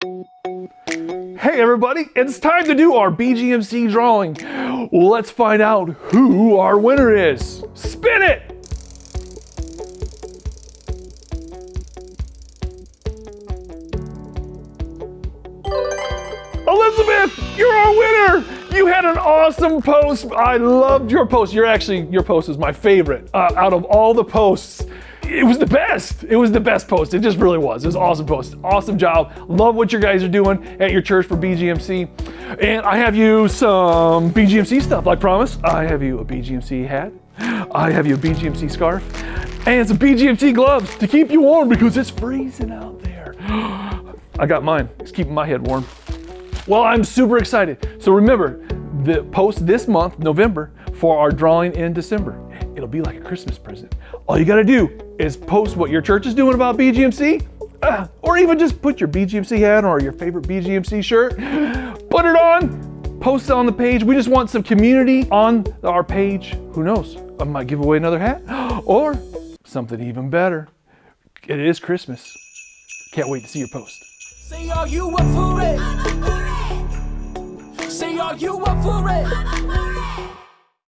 Hey everybody, it's time to do our BGMC drawing. Let's find out who our winner is. Spin it! Elizabeth, you're our winner! You had an awesome post. I loved your post. You're actually, your post is my favorite uh, out of all the posts it was the best. It was the best post. It just really was. It was awesome post. Awesome job. Love what you guys are doing at your church for BGMC. And I have you some BGMC stuff, like promised. I have you a BGMC hat. I have you a BGMC scarf and some BGMC gloves to keep you warm because it's freezing out there. I got mine. It's keeping my head warm. Well, I'm super excited. So remember, the post this month, November, for our drawing in December. It'll be like a Christmas present. All you gotta do is post what your church is doing about BGMC, uh, or even just put your BGMC hat or your favorite BGMC shirt, put it on, post it on the page. We just want some community on our page. Who knows? I might give away another hat or something even better. It is Christmas. Can't wait to see your post. Are you up for it?